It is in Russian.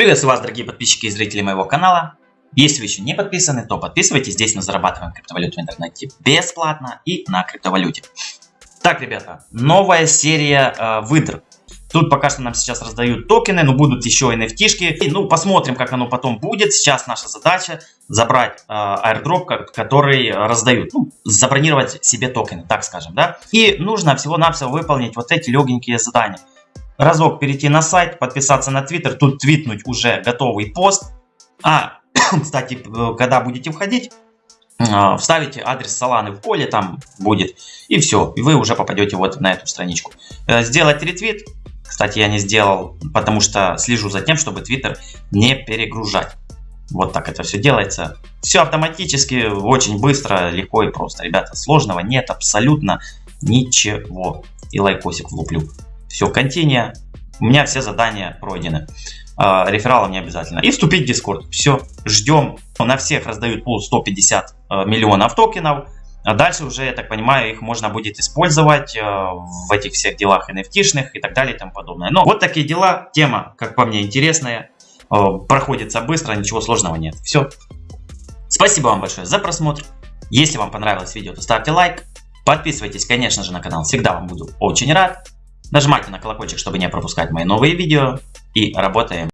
Приветствую вас, дорогие подписчики и зрители моего канала. Если вы еще не подписаны, то подписывайтесь. Здесь мы зарабатываем криптовалюту в интернете бесплатно и на криптовалюте. Так, ребята, новая серия э, выдр. Тут пока что нам сейчас раздают токены, но будут еще NFT-шки. И, ну, посмотрим, как оно потом будет. Сейчас наша задача забрать э, airdrop, который раздают. Ну, забронировать себе токены, так скажем, да. И нужно всего-навсего выполнить вот эти легенькие задания разок перейти на сайт, подписаться на Твиттер, тут твитнуть уже готовый пост. А, кстати, когда будете входить, а, вставите адрес Соланы в поле, там будет, и все, и вы уже попадете вот на эту страничку. Э, сделать ретвит, кстати, я не сделал, потому что слежу за тем, чтобы Твиттер не перегружать. Вот так это все делается. Все автоматически, очень быстро, легко и просто. Ребята, сложного нет абсолютно ничего. И лайкосик влуплю. Все, континия. У меня все задания пройдены. Э, рефералом не обязательно. И вступить в Discord. Все, ждем. На всех раздают пул 150 э, миллионов токенов. А дальше уже, я так понимаю, их можно будет использовать э, в этих всех делах NFT-шных и так далее и тому подобное. Но вот такие дела. Тема, как по мне, интересная. Проходится быстро, ничего сложного нет. Все. Спасибо вам большое за просмотр. Если вам понравилось видео, то ставьте лайк. Подписывайтесь, конечно же, на канал. Всегда вам буду очень рад. Нажимайте на колокольчик, чтобы не пропускать мои новые видео. И работаем